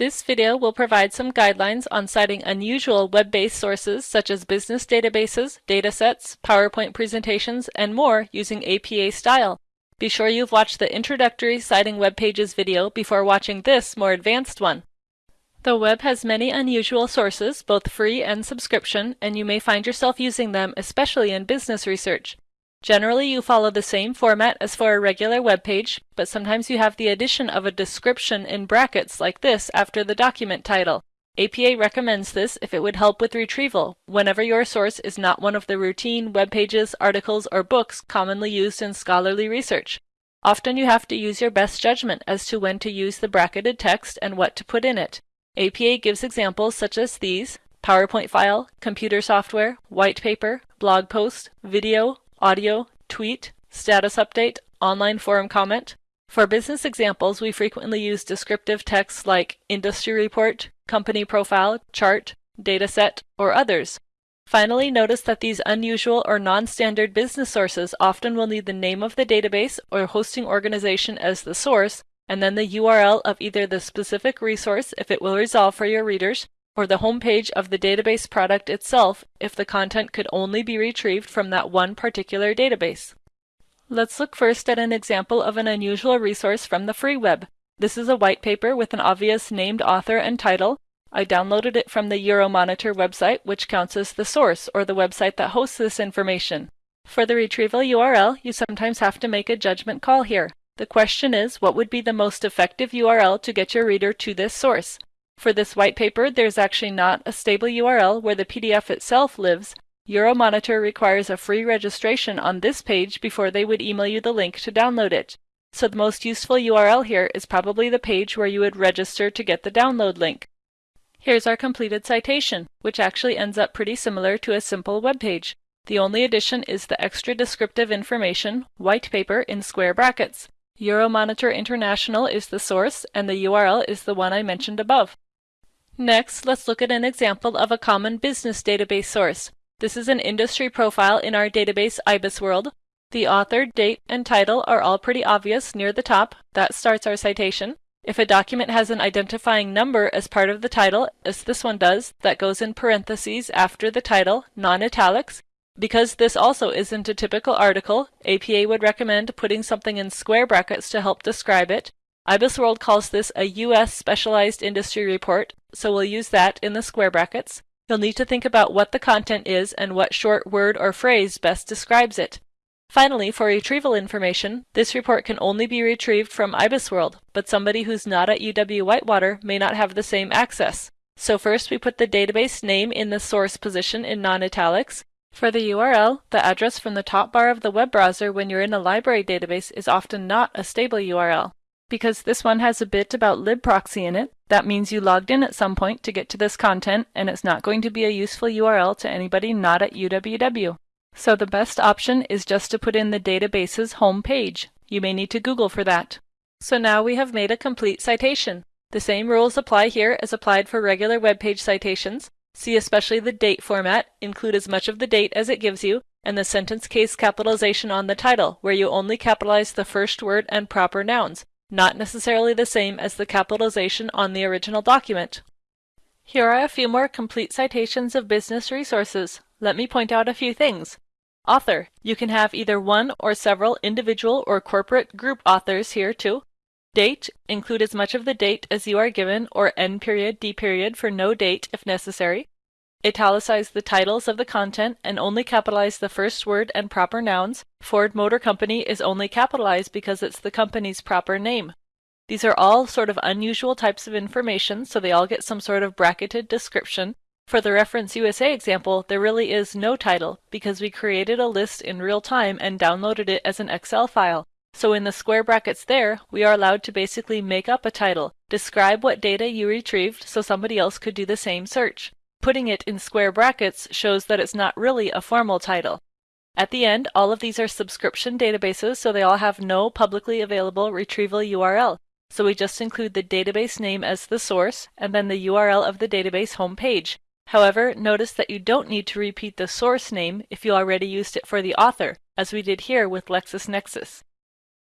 This video will provide some guidelines on citing unusual web-based sources such as business databases, datasets, PowerPoint presentations, and more using APA style. Be sure you've watched the introductory citing web pages video before watching this more advanced one. The web has many unusual sources, both free and subscription, and you may find yourself using them especially in business research. Generally, you follow the same format as for a regular web page, but sometimes you have the addition of a description in brackets like this after the document title. APA recommends this if it would help with retrieval, whenever your source is not one of the routine web pages, articles, or books commonly used in scholarly research. Often you have to use your best judgment as to when to use the bracketed text and what to put in it. APA gives examples such as these, PowerPoint file, computer software, white paper, blog post, video, audio, tweet, status update, online forum comment. For business examples, we frequently use descriptive texts like industry report, company profile, chart, dataset, or others. Finally, notice that these unusual or non-standard business sources often will need the name of the database or hosting organization as the source, and then the URL of either the specific resource if it will resolve for your readers, or the home page of the database product itself if the content could only be retrieved from that one particular database. Let's look first at an example of an unusual resource from the free web. This is a white paper with an obvious named author and title. I downloaded it from the Euromonitor website, which counts as the source or the website that hosts this information. For the retrieval URL, you sometimes have to make a judgment call here. The question is, what would be the most effective URL to get your reader to this source? For this white paper, there's actually not a stable URL where the PDF itself lives. Euromonitor requires a free registration on this page before they would email you the link to download it. So the most useful URL here is probably the page where you would register to get the download link. Here's our completed citation, which actually ends up pretty similar to a simple web page. The only addition is the extra descriptive information, white paper in square brackets. Euromonitor International is the source, and the URL is the one I mentioned above. Next, let's look at an example of a common business database source. This is an industry profile in our database IBISWorld. The author, date, and title are all pretty obvious near the top. That starts our citation. If a document has an identifying number as part of the title, as this one does, that goes in parentheses after the title, non-italics. Because this also isn't a typical article, APA would recommend putting something in square brackets to help describe it. IBISWorld calls this a U.S. Specialized Industry Report, so we'll use that in the square brackets. You'll need to think about what the content is and what short word or phrase best describes it. Finally, for retrieval information, this report can only be retrieved from IBISWorld, but somebody who's not at UW-Whitewater may not have the same access. So first we put the database name in the source position in non-italics. For the URL, the address from the top bar of the web browser when you're in a library database is often not a stable URL. Because this one has a bit about libproxy in it, that means you logged in at some point to get to this content, and it's not going to be a useful URL to anybody not at UWW. So the best option is just to put in the database's home page. You may need to Google for that. So now we have made a complete citation. The same rules apply here as applied for regular web page citations. See especially the date format, include as much of the date as it gives you, and the sentence case capitalization on the title, where you only capitalize the first word and proper nouns, not necessarily the same as the capitalization on the original document. Here are a few more complete citations of business resources. Let me point out a few things. Author. You can have either one or several individual or corporate group authors here too. Date. Include as much of the date as you are given or N period D period for no date if necessary. Italicize the titles of the content and only capitalize the first word and proper nouns. Ford Motor Company is only capitalized because it's the company's proper name. These are all sort of unusual types of information, so they all get some sort of bracketed description. For the Reference USA example, there really is no title because we created a list in real time and downloaded it as an Excel file. So in the square brackets there, we are allowed to basically make up a title, describe what data you retrieved so somebody else could do the same search. Putting it in square brackets shows that it's not really a formal title. At the end, all of these are subscription databases, so they all have no publicly available retrieval URL. So we just include the database name as the source, and then the URL of the database homepage. However, notice that you don't need to repeat the source name if you already used it for the author, as we did here with LexisNexis.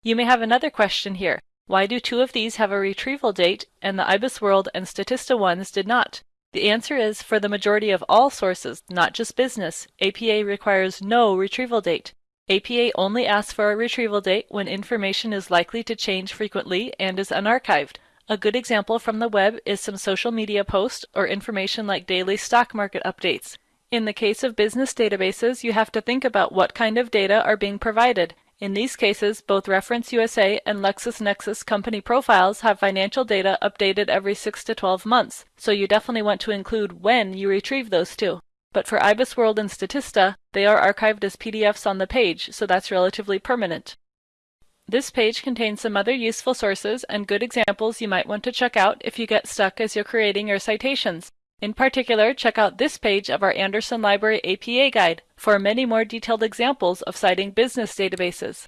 You may have another question here. Why do two of these have a retrieval date and the IBISWorld and Statista ones did not? The answer is for the majority of all sources, not just business, APA requires no retrieval date. APA only asks for a retrieval date when information is likely to change frequently and is unarchived. A good example from the web is some social media post or information like daily stock market updates. In the case of business databases, you have to think about what kind of data are being provided. In these cases, both Reference USA and LexisNexis company profiles have financial data updated every 6 to 12 months, so you definitely want to include when you retrieve those two. But for IBISWorld and Statista, they are archived as PDFs on the page, so that's relatively permanent. This page contains some other useful sources and good examples you might want to check out if you get stuck as you're creating your citations. In particular, check out this page of our Anderson Library APA Guide for many more detailed examples of citing business databases.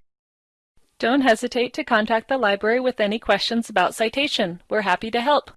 Don't hesitate to contact the library with any questions about citation. We're happy to help.